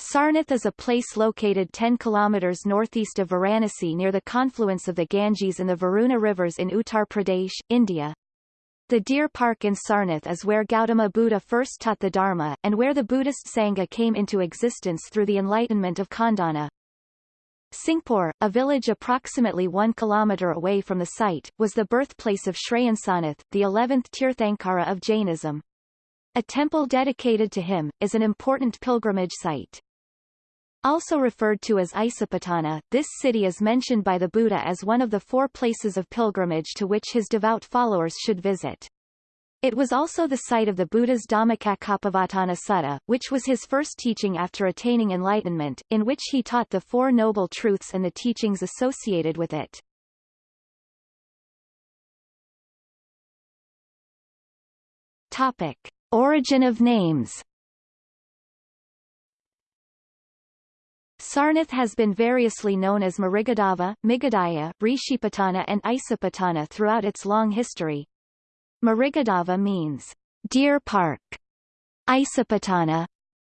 Sarnath is a place located 10 kilometers northeast of Varanasi near the confluence of the Ganges and the Varuna rivers in Uttar Pradesh, India. The Deer Park in Sarnath is where Gautama Buddha first taught the Dharma, and where the Buddhist Sangha came into existence through the enlightenment of Kondanna. Singpur, a village approximately one kilometer away from the site, was the birthplace of Shreyansanath, the 11th Tirthankara of Jainism. A temple dedicated to him, is an important pilgrimage site. Also referred to as Isapatana, this city is mentioned by the Buddha as one of the four places of pilgrimage to which his devout followers should visit. It was also the site of the Buddha's Dhammacakkappavattana Sutta, which was his first teaching after attaining enlightenment, in which he taught the Four Noble Truths and the teachings associated with it. Topic. Origin of names Sarnath has been variously known as Mrigadava, Migadaya, Rishipatana and Isapatana throughout its long history. Mrigadava means deer park. Isapatana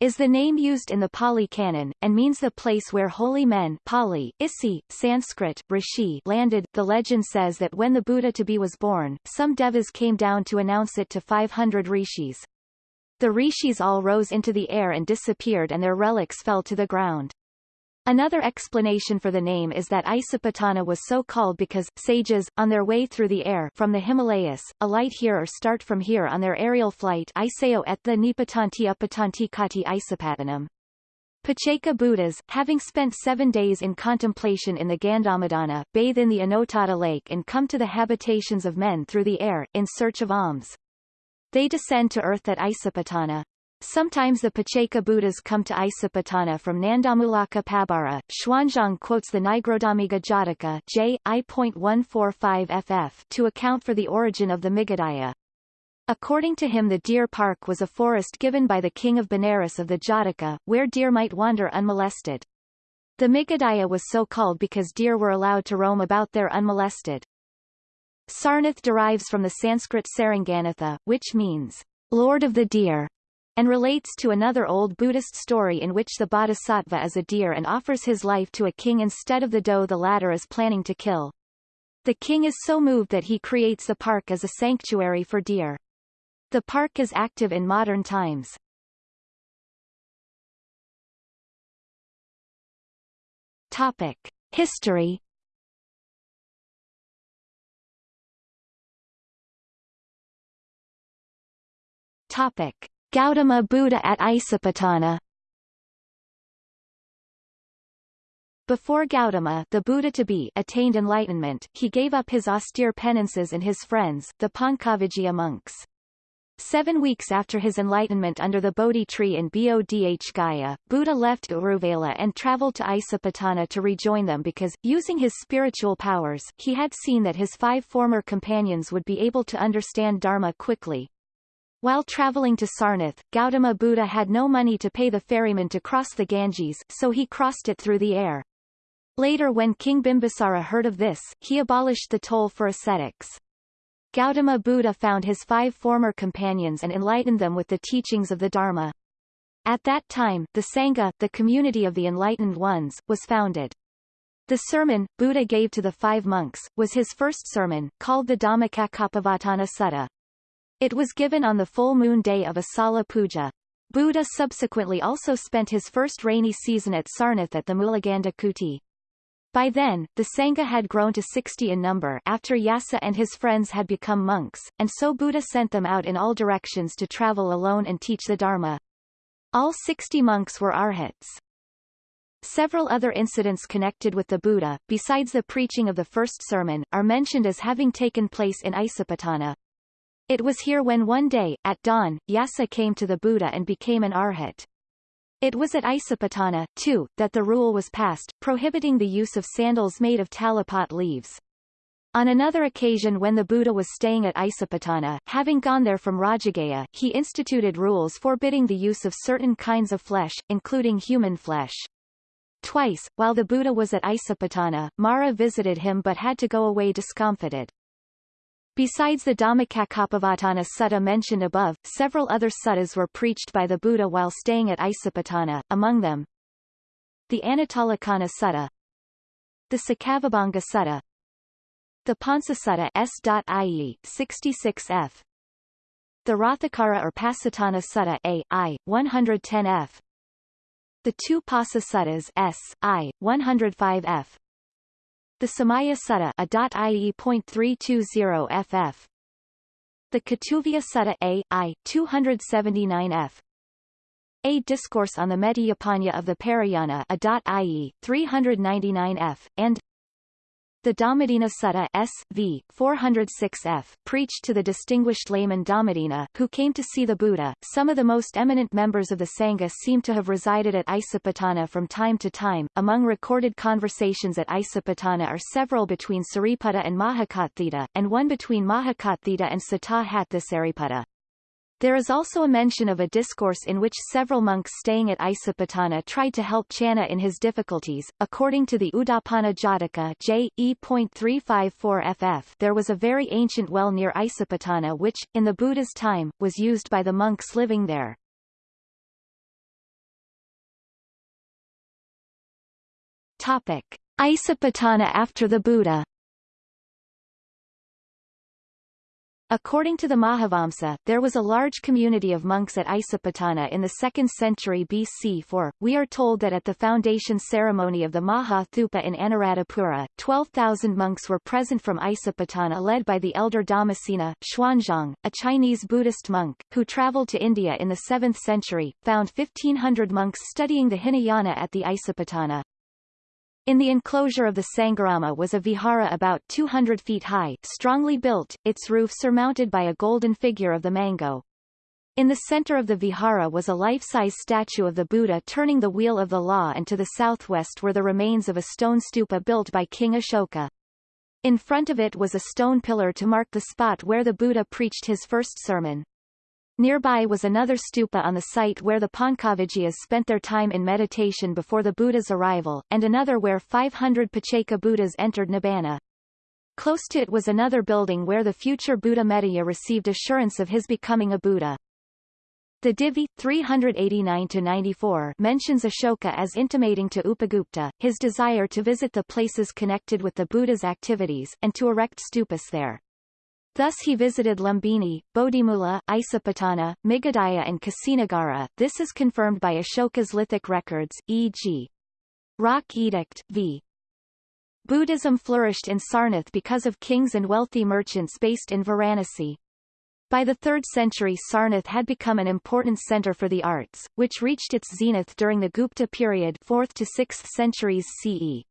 is the name used in the Pali Canon, and means the place where holy men Pali, Isi, Sanskrit, Rishi landed. The legend says that when the Buddha to be was born, some devas came down to announce it to 500 rishis. The rishis all rose into the air and disappeared and their relics fell to the ground. Another explanation for the name is that Isapatana was so called because, sages, on their way through the air from the Himalayas, alight here or start from here on their aerial flight Iseo et the Nipatanti Upatanti Kati Isapatanam. Pacceka Buddhas, having spent seven days in contemplation in the Gandhamadana, bathe in the Anotatta lake and come to the habitations of men through the air, in search of alms. They descend to earth at Isapatana. Sometimes the Pacceka Buddhas come to Isapatana from Nandamulaka Pabara. Xuanzang quotes the Nigrodhamiga Jataka J. I.145 ff to account for the origin of the Migadaya. According to him the deer park was a forest given by the king of Benares of the Jataka, where deer might wander unmolested. The Migadaya was so called because deer were allowed to roam about there unmolested. Sarnath derives from the Sanskrit Saranganatha, which means, Lord of the Deer, and relates to another old Buddhist story in which the bodhisattva is a deer and offers his life to a king instead of the doe the latter is planning to kill. The king is so moved that he creates the park as a sanctuary for deer. The park is active in modern times. Topic. History Topic. Gautama Buddha at Isapatana Before Gautama the Buddha to be attained enlightenment, he gave up his austere penances and his friends, the Pancavaggiya monks. Seven weeks after his enlightenment under the Bodhi tree in Bodh Gaya, Buddha left Uruvela and traveled to Isapatana to rejoin them because, using his spiritual powers, he had seen that his five former companions would be able to understand Dharma quickly, while traveling to Sarnath, Gautama Buddha had no money to pay the ferryman to cross the Ganges, so he crossed it through the air. Later when King Bimbisara heard of this, he abolished the toll for ascetics. Gautama Buddha found his five former companions and enlightened them with the teachings of the Dharma. At that time, the Sangha, the community of the enlightened ones, was founded. The sermon, Buddha gave to the five monks, was his first sermon, called the Dhammacakkappavattana Sutta. It was given on the full moon day of Asala Puja. Buddha subsequently also spent his first rainy season at Sarnath at the Mulaganda Kuti. By then, the Sangha had grown to 60 in number after Yasa and his friends had become monks, and so Buddha sent them out in all directions to travel alone and teach the Dharma. All 60 monks were arhats. Several other incidents connected with the Buddha, besides the preaching of the first sermon, are mentioned as having taken place in Isapatana. It was here when one day, at dawn, Yasa came to the Buddha and became an arhat. It was at Isapatana, too, that the rule was passed, prohibiting the use of sandals made of talipot leaves. On another occasion when the Buddha was staying at Isapatana, having gone there from Rajagaha, he instituted rules forbidding the use of certain kinds of flesh, including human flesh. Twice, while the Buddha was at Isapatana, Mara visited him but had to go away discomfited. Besides the Dhammacakkappavattana sutta mentioned above, several other suttas were preached by the Buddha while staying at Isipatana, among them the Anattalakkhana Sutta the Saccavibhanga Sutta the Pansasutta S.IE 66f the Rathakara or Pasatana Sutta A, I, 110f the two Pasa Suttas S, I, 105f the Samaya Sutta A.IE.320 ff. The Katuviya Sutta A, I, 279 f. A Discourse on the Mediyapanya of the Parayana A.IE, 399 f, and the Dhammadinna Sutta S.V. 406f preached to the distinguished layman Dhammadinna, who came to see the Buddha. Some of the most eminent members of the Sangha seem to have resided at Isapatana from time to time. Among recorded conversations at Isapatana are several between Sariputta and Mahakotthita, and one between Mahakotthita and Sata Hathisariputta. There is also a mention of a discourse in which several monks staying at Isapatana tried to help Channa in his difficulties. According to the Udapana Jataka J. ff there was a very ancient well near Isapatana which, in the Buddha's time, was used by the monks living there. Topic. Isapatana after the Buddha According to the Mahavamsa, there was a large community of monks at Isapatana in the 2nd century BC for, we are told that at the foundation ceremony of the Maha Thupa in Anuradhapura, 12,000 monks were present from Isapatana led by the elder Dhammasena, Xuanzang, a Chinese Buddhist monk, who travelled to India in the 7th century, found 1,500 monks studying the Hinayana at the Isapatana. In the enclosure of the Sangharama was a vihara about 200 feet high, strongly built, its roof surmounted by a golden figure of the mango. In the center of the vihara was a life-size statue of the Buddha turning the wheel of the law and to the southwest were the remains of a stone stupa built by King Ashoka. In front of it was a stone pillar to mark the spot where the Buddha preached his first sermon. Nearby was another stupa on the site where the Pancavaggiyas spent their time in meditation before the Buddha's arrival, and another where 500 Pacceka Buddhas entered Nibbana. Close to it was another building where the future Buddha Medaya received assurance of his becoming a Buddha. The Divi 389-94 mentions Ashoka as intimating to Upagupta, his desire to visit the places connected with the Buddha's activities, and to erect stupas there. Thus he visited Lumbini, Bodhimula, Isapatana, Migadaya and Kusinagara. This is confirmed by Ashoka's lithic records, e.g. Rock Edict, v. Buddhism flourished in Sarnath because of kings and wealthy merchants based in Varanasi. By the 3rd century Sarnath had become an important center for the arts, which reached its zenith during the Gupta period 4th to 6th centuries CE.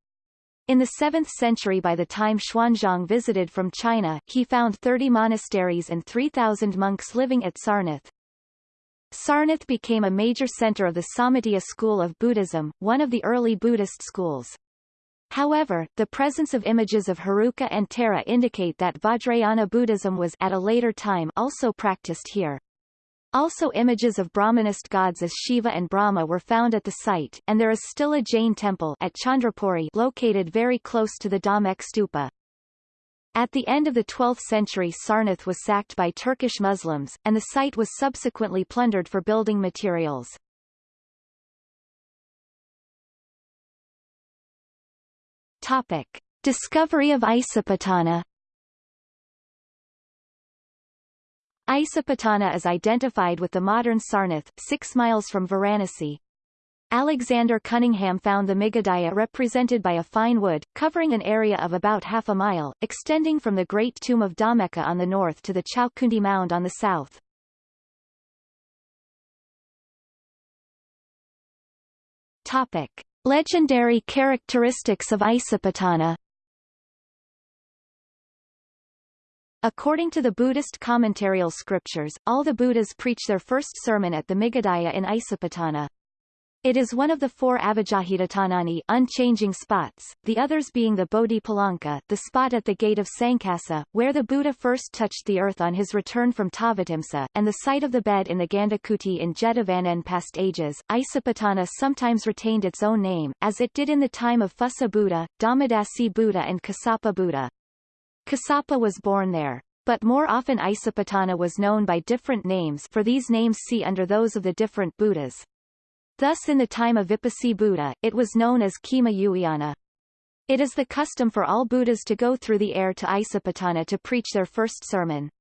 In the 7th century by the time Xuanzang visited from China, he found 30 monasteries and 3,000 monks living at Sarnath. Sarnath became a major center of the Sammatiya school of Buddhism, one of the early Buddhist schools. However, the presence of images of Heruka and Tara indicate that Vajrayana Buddhism was at a later time also practiced here. Also images of Brahmanist gods as Shiva and Brahma were found at the site, and there is still a Jain temple at Chandrapuri located very close to the Dhamek stupa. At the end of the 12th century Sarnath was sacked by Turkish Muslims, and the site was subsequently plundered for building materials. Topic. Discovery of Isapatana Isapatana is identified with the modern Sarnath, six miles from Varanasi. Alexander Cunningham found the Migadaya represented by a fine wood, covering an area of about half a mile, extending from the Great Tomb of Dhammeka on the north to the Chaukundi Mound on the south. Topic. Legendary characteristics of Isapatana According to the Buddhist commentarial scriptures, all the Buddhas preach their first sermon at the Migadaya in Isapatana. It is one of the four Avijjahidatanani unchanging spots, the others being the Bodhi Palanka, the spot at the gate of Sankasa, where the Buddha first touched the earth on his return from Tavatimsa, and the site of the bed in the Gandhakuti in Jetavana past ages. Isapatana sometimes retained its own name, as it did in the time of Phussa Buddha, Dhammadasi Buddha and Kassapa Buddha. Kassapa was born there. But more often Isipatana was known by different names for these names see under those of the different Buddhas. Thus in the time of Vipassi Buddha, it was known as Khema Uyana. It is the custom for all Buddhas to go through the air to Isipatana to preach their first sermon.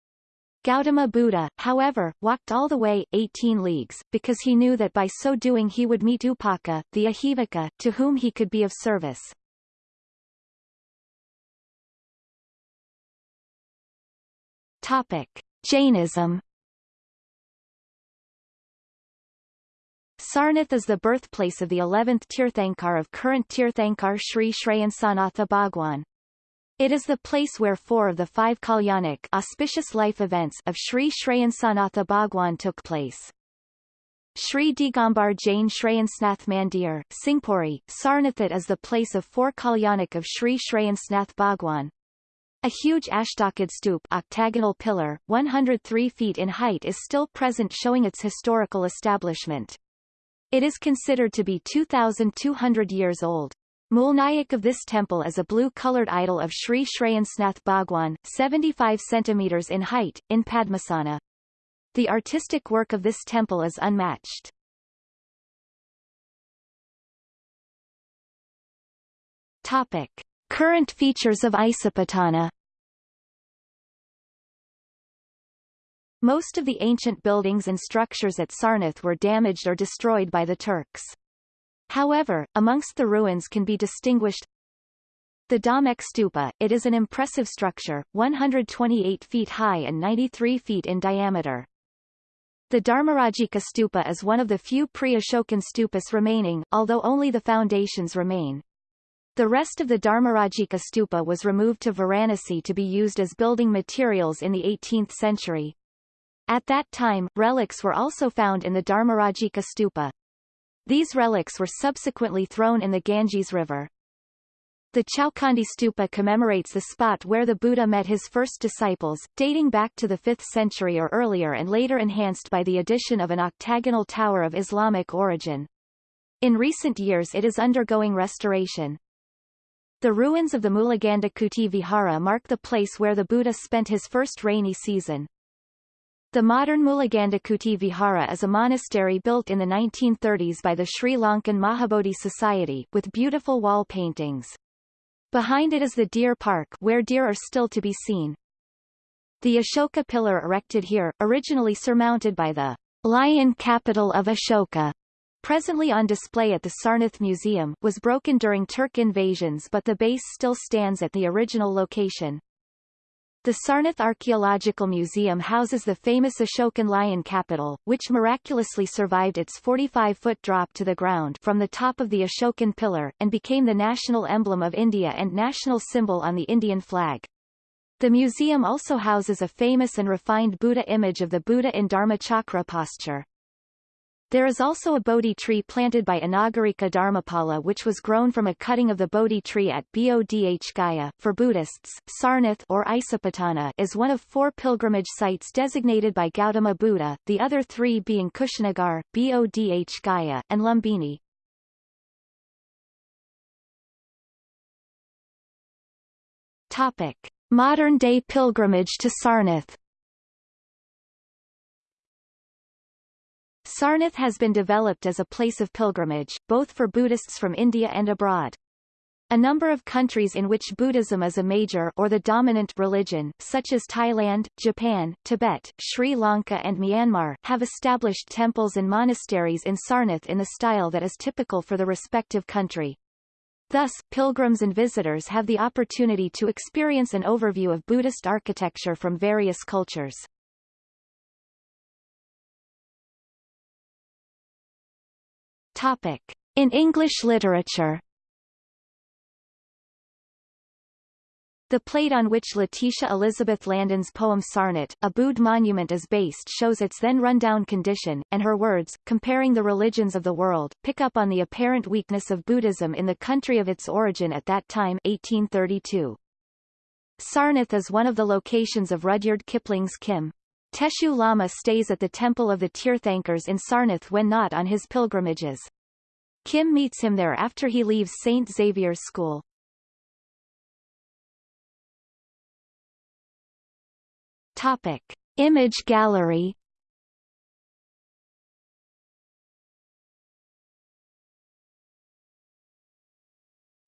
Gautama Buddha, however, walked all the way, 18 leagues, because he knew that by so doing he would meet Upaka, the Ajivaka, to whom he could be of service. Topic. Jainism Sarnath is the birthplace of the 11th Tirthankar of current Tirthankar Sri Shrayansanatha Bhagwan. It is the place where four of the five Kalyanic auspicious life events of Sri Shrayansanatha Bhagwan took place. Sri Digambar Jain Shrayansnath Mandir, Singpuri, Sarnathat is the place of four Kalyanic of Sri Shrayansnath Bhagwan. A huge Ashtokad stoop octagonal pillar, 103 feet in height is still present showing its historical establishment. It is considered to be 2,200 years old. Mulnayak of this temple is a blue-colored idol of Sri Shrayansnath Bhagwan, 75 centimeters in height, in Padmasana. The artistic work of this temple is unmatched. Topic. Current features of Isipatana Most of the ancient buildings and structures at Sarnath were damaged or destroyed by the Turks. However, amongst the ruins can be distinguished the Dhamek Stupa, it is an impressive structure, 128 feet high and 93 feet in diameter. The Dharmarajika Stupa is one of the few pre-Ashokan stupas remaining, although only the foundations remain. The rest of the Dharmarajika Stupa was removed to Varanasi to be used as building materials in the 18th century. At that time, relics were also found in the Dharmarajika stupa. These relics were subsequently thrown in the Ganges River. The Chowkhandi stupa commemorates the spot where the Buddha met his first disciples, dating back to the 5th century or earlier and later enhanced by the addition of an octagonal tower of Islamic origin. In recent years it is undergoing restoration. The ruins of the Mulagandhakuti Vihara mark the place where the Buddha spent his first rainy season. The modern Mulagandhakuti Vihara is a monastery built in the 1930s by the Sri Lankan Mahabodhi Society, with beautiful wall paintings. Behind it is the deer park where deer are still to be seen. The Ashoka pillar erected here, originally surmounted by the lion capital of Ashoka, presently on display at the Sarnath Museum, was broken during Turk invasions but the base still stands at the original location. The Sarnath Archaeological Museum houses the famous Ashokan lion capital, which miraculously survived its 45-foot drop to the ground from the top of the Ashokan pillar, and became the national emblem of India and national symbol on the Indian flag. The museum also houses a famous and refined Buddha image of the Buddha in Dharmachakra posture. There is also a Bodhi tree planted by Anagarika Dharmapala which was grown from a cutting of the Bodhi tree at Bodh Gaya. For Buddhists, Sarnath or Isipatana is one of four pilgrimage sites designated by Gautama Buddha, the other three being Kushinagar, Bodh Gaya, and Lumbini. Topic. Modern-day pilgrimage to Sarnath Sarnath has been developed as a place of pilgrimage, both for Buddhists from India and abroad. A number of countries in which Buddhism is a major or the dominant religion, such as Thailand, Japan, Tibet, Sri Lanka and Myanmar, have established temples and monasteries in Sarnath in the style that is typical for the respective country. Thus, pilgrims and visitors have the opportunity to experience an overview of Buddhist architecture from various cultures. Topic. In English literature The plate on which Letitia Elizabeth Landon's poem Sarnath, a Buddh monument is based shows its then rundown condition, and her words, comparing the religions of the world, pick up on the apparent weakness of Buddhism in the country of its origin at that time 1832. Sarnath is one of the locations of Rudyard Kipling's Kim. Teshoo Lama stays at the Temple of the Tirthankars in Sarnath when not on his pilgrimages. Kim meets him there after he leaves St. Xavier's School. Topic. Image gallery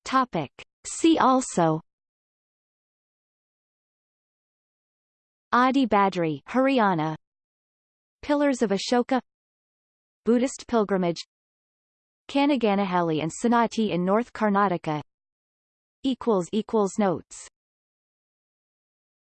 Topic. See also Adi Badri Haryana. Pillars of Ashoka. Buddhist pilgrimage. Kanaganahalli and Sannati in North Karnataka. Equals equals notes